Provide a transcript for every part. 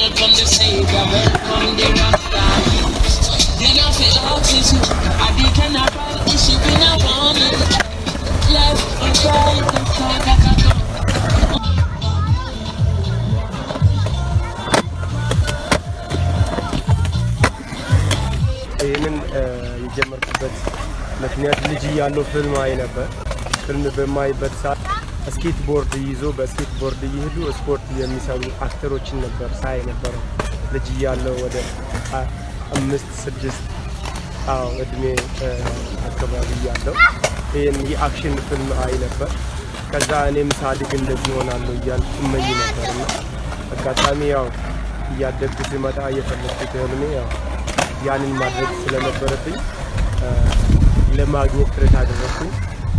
welcome the Savior, welcome the Rasta. You don't feel out is you, I be can I ride this ship in a morning. Left and right and side, I can go. ይህንን የጀመርኩበት ምክንያት ልጅ እያለሁ ፊልም አይ ነበር። ፊልም በማይበት ሰዓት skateboard ይዞ በ skateboard እየሄዱ ስፖርት የሚሰሩ actor ኦችን ነበር ሳይ ነበረው ልጅ እያለሁ ወደ አምስት ስድስት አዎ እድሜ አካባቢ እያለሁ ይህን የ action ፊልም አይ ነበር። ከዛ እኔም ሳድግ እንደዚህ ሆናለሁ እያልኩ እመኝ ነበር እና አጋጣሚ ያው እያደግኩ ሲመጣ እየፈለግኩት ህልሜ ያው ያንን ማድረግ ስለነበረብኝ ለማግኘት ጥረት አደረግኩኝ።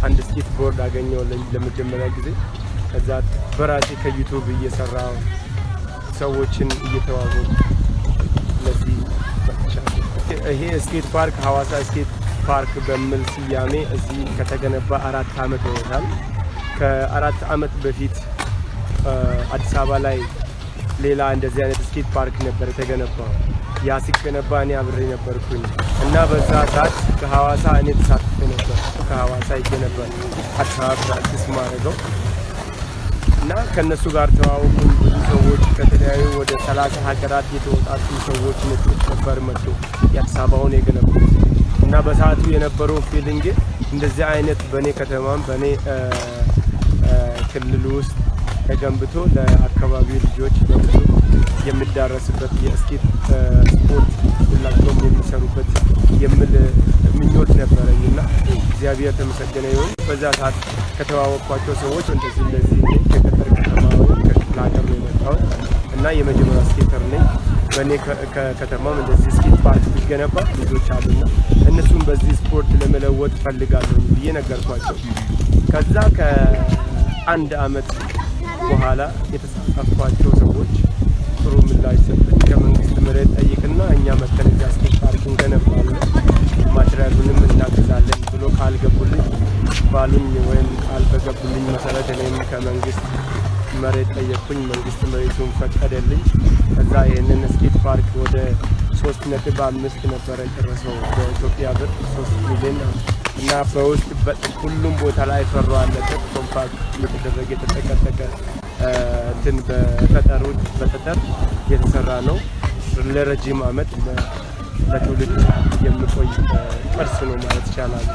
አንድ skateboard አገኘው ለመጀመሪያ ጊዜ። ከዛ በራሴ ከ YouTube እየሰራው ሰዎችን እየተዋወቁ ለዚህ ይሄ skate park ሀዋሳ skate park በሚል ስያሜ እዚህ ከተገነባ አራት ዓመት ሆኖታል። ከአራት ዓመት በፊት አዲስ አበባ ላይ ሌላ እንደዚህ አይነት skate park ነበር የተገነባው። ያ ሲገነባ እኔ አብሬ ነበርኩኝ እና በዛ ሰዓት ከሐዋሳ እኔ ተሳትፌ ነበር። ከሐዋሳ ይገነባል አዲስ practice ማድረገው እና ከእነሱ ጋር ተዋወቁን። ብዙ ሰዎች ከተለያዩ ወደ ሰላሳ ሀገራት የተወጣጡ ሰዎች ነጮች ነበር መጡ የአዲስ አበባውን የገነቡት እና በሰዓቱ የነበረው feeling እንደዚህ አይነት በእኔ ከተማም በእኔ ክልል ውስጥ ተገንብቶ ለአካባቢው ልጆች የሚዳረስበት የስኬት ስፖርት ሁላቸውም የሚሰሩበት የሚል ምኞት ነበረኝ እና እግዚአብሔር ተመሰገነ ይሁን። በዛ ሰዓት ከተዋወቅኳቸው ሰዎች እንደዚህ እንደዚህ ከገጠር ከተማ ወይም ከክፍለ ሀገር ነው የመጣሁት እና የመጀመሪያ ስኬተር ነኝ። በእኔ ከተማም እንደዚህ ስኬት ፓርክ ቢገነባ ልጆች አሉና እነሱም በዚህ ስፖርት ለመለወጥ ፈልጋለሁ ብዬ ነገርኳቸው። ከዛ ከአንድ አመት በኋላ የተሳተፏቸው ሰዎች ጥሩ ምላሽ ሰጡኝ። ከመንግስት መሬት ጠይቅና እኛ መተን እዚያ ስኬት ፓርክ እንገነባለን ማቴሪያሉንም እናግዛለን ብሎ ቃል ገቡልኝ። ባሉኝ ወይም ቃል በገቡልኝ መሰረት እኔም ከመንግስት መሬት ጠየቅኩኝ። መንግስት መሬቱን ፈቀደልኝ። ከዛ ይህንን ስኬት ፓርክ ወደ ሶስት ነጥብ አምስት ነበረ ጨረሰው በኢትዮጵያ ብር ሶስት ሚሊዮን እና በውስጥ ሁሉም ቦታ ላይ ፈሮ አለበት compact እየተደረገ የተጠቀጠቀ እንትን በጠጠሩ በጠጠር የተሰራ ነው። ለረጅም አመት ለትውልድ የሚቆይ ቅርስ ነው ማለት ይቻላል።